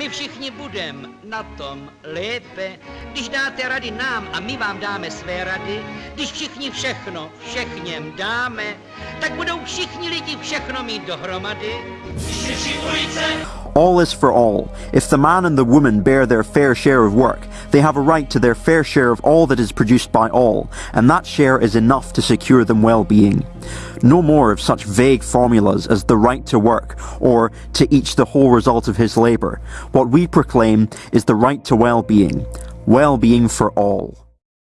My všichni budeme na tom lépe, když dáte rady nám a my vám dáme své rady, když všichni všechno všechněm dáme, tak budou všichni lidi všechno mít dohromady. All is for all. If the man and the woman bear their fair share of work, they have a right to their fair share of all that is produced by all, and that share is enough to secure them well-being. No more of such vague formulas as the right to work, or to each the whole result of his labour. What we proclaim is the right to well-being. Well-being for all.